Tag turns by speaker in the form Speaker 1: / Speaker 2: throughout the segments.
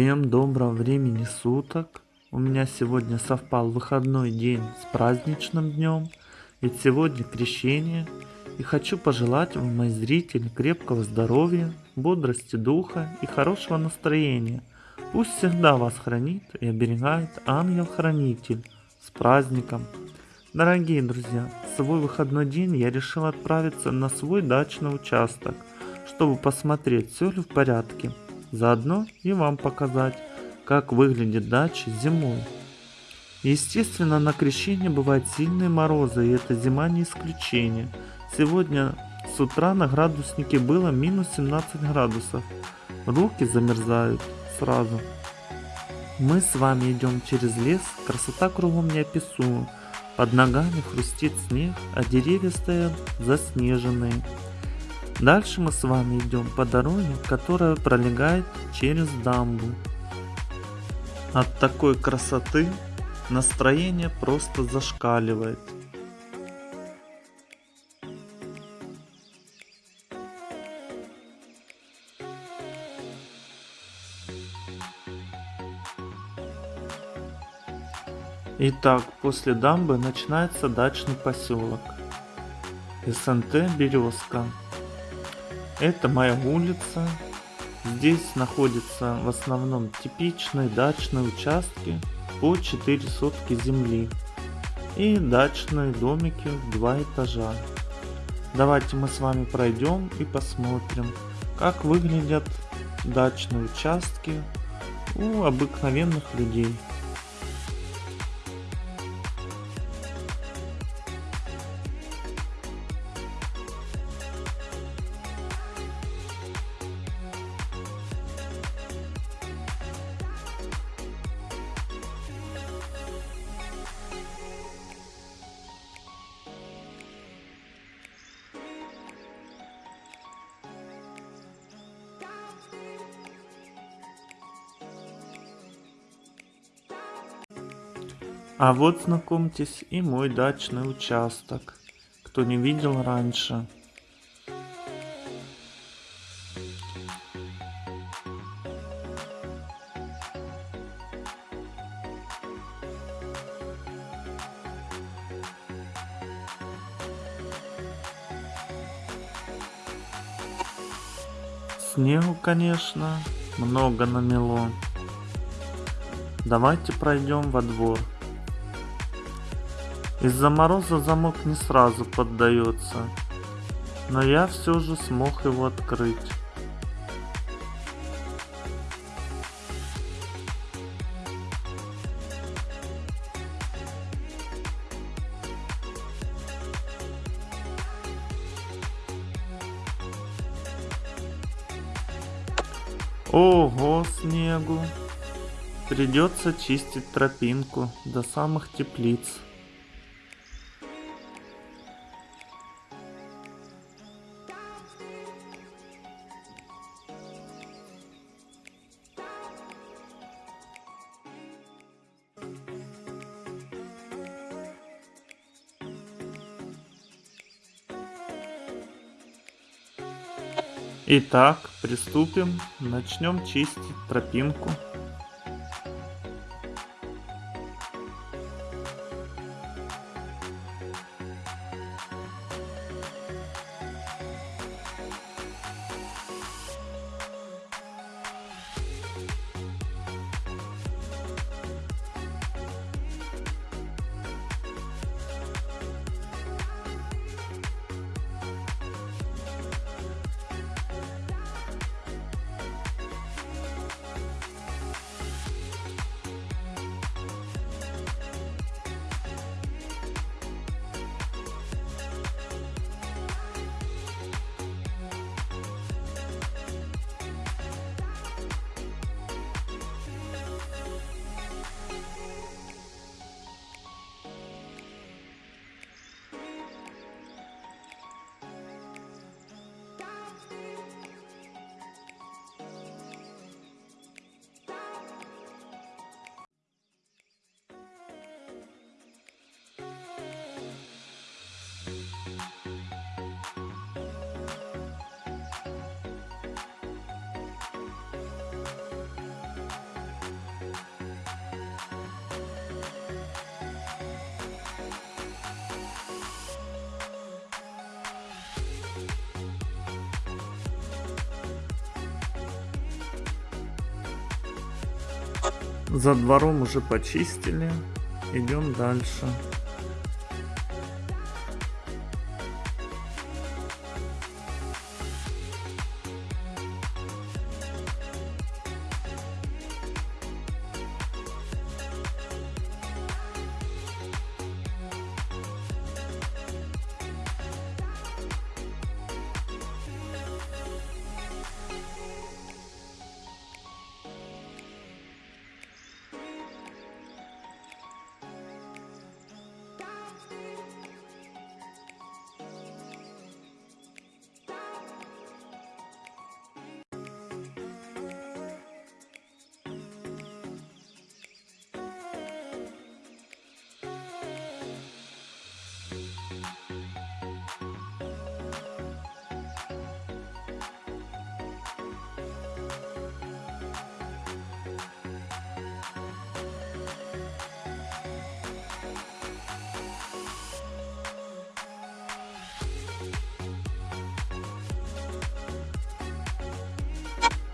Speaker 1: Всем доброго времени суток. У меня сегодня совпал выходной день с праздничным днем. Ведь сегодня крещение. И хочу пожелать вам, мои зрители, крепкого здоровья, бодрости духа и хорошего настроения. Пусть всегда вас хранит и оберегает ангел-хранитель. С праздником! Дорогие друзья, в свой выходной день я решил отправиться на свой дачный участок, чтобы посмотреть, все ли в порядке. Заодно и вам показать, как выглядит дача зимой. Естественно, на крещение бывают сильные морозы, и эта зима не исключение. Сегодня с утра на градуснике было минус 17 градусов. Руки замерзают сразу. Мы с вами идем через лес, красота кругом неописуема. Под ногами хрустит снег, а деревья стоят заснеженные. Дальше мы с вами идем по дороге, которая пролегает через дамбу. От такой красоты настроение просто зашкаливает. Итак, после дамбы начинается дачный поселок. СНТ Березка. Это моя улица. Здесь находятся в основном типичные дачные участки по 4 сотки земли и дачные домики в два этажа. Давайте мы с вами пройдем и посмотрим, как выглядят дачные участки у обыкновенных людей. А вот знакомьтесь и мой дачный участок, кто не видел раньше. Снегу, конечно, много намело. Давайте пройдем во двор. Из-за мороза замок не сразу поддается, но я все же смог его открыть. Ого, снегу! Придется чистить тропинку до самых теплиц. Итак, приступим. Начнем чистить тропинку. За двором уже почистили. Идем дальше.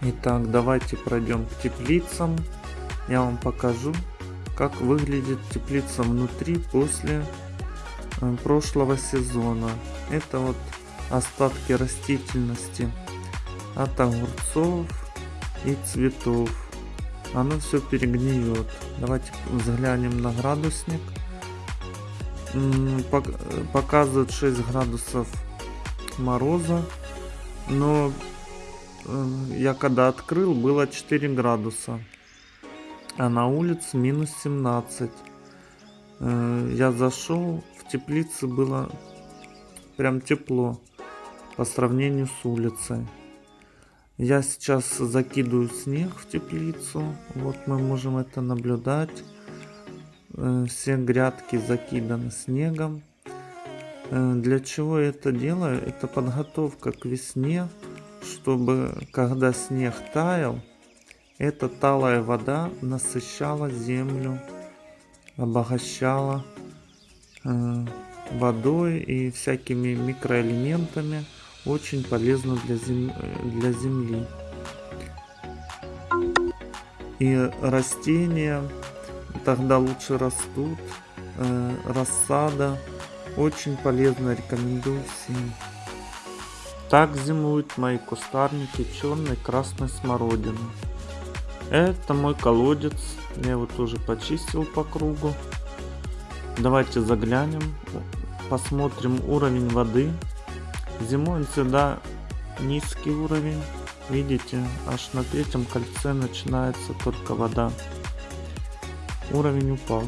Speaker 1: Итак, давайте пройдем к теплицам. Я вам покажу, как выглядит теплица внутри после э, прошлого сезона. Это вот остатки растительности от огурцов и цветов. Оно все перегниет. Давайте взглянем на градусник. Показывает 6 градусов мороза. Но я когда открыл, было 4 градуса. А на улице минус 17. Э, я зашел, в теплице было прям тепло по сравнению с улицей. Я сейчас закидываю снег в теплицу. Вот мы можем это наблюдать. Э, все грядки закиданы снегом. Для чего я это делаю? Это подготовка к весне чтобы когда снег таял, эта талая вода насыщала землю, обогащала э, водой и всякими микроэлементами, очень полезно для, зем... для земли. И растения тогда лучше растут, э, рассада очень полезно, рекомендую всем. Так зимуют мои кустарники черной красной смородины. Это мой колодец. Я его тоже почистил по кругу. Давайте заглянем. Посмотрим уровень воды. Зимой всегда низкий уровень. Видите, аж на третьем кольце начинается только вода. Уровень упал.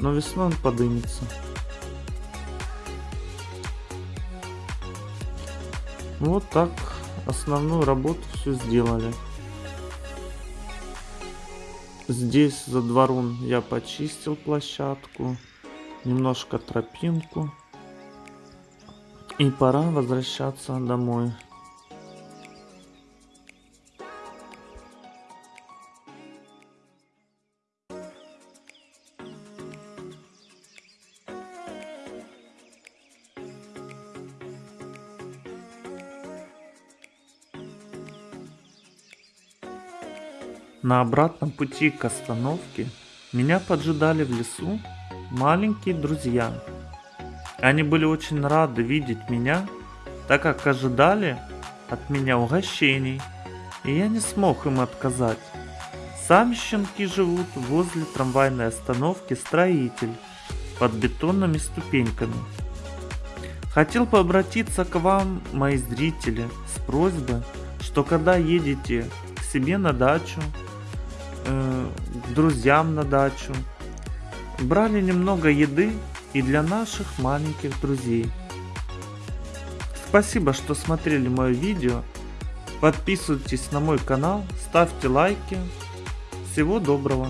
Speaker 1: Но весной он Вот так основную работу все сделали. Здесь за двором я почистил площадку, немножко тропинку. И пора возвращаться домой. На обратном пути к остановке меня поджидали в лесу маленькие друзья. Они были очень рады видеть меня, так как ожидали от меня угощений, и я не смог им отказать. Сами щенки живут возле трамвайной остановки «Строитель» под бетонными ступеньками. Хотел бы обратиться к вам, мои зрители, с просьбой, что когда едете к себе на дачу э, друзьям на дачу. Брали немного еды и для наших маленьких друзей. Спасибо, что смотрели мое видео. Подписывайтесь на мой канал, ставьте лайки. Всего доброго!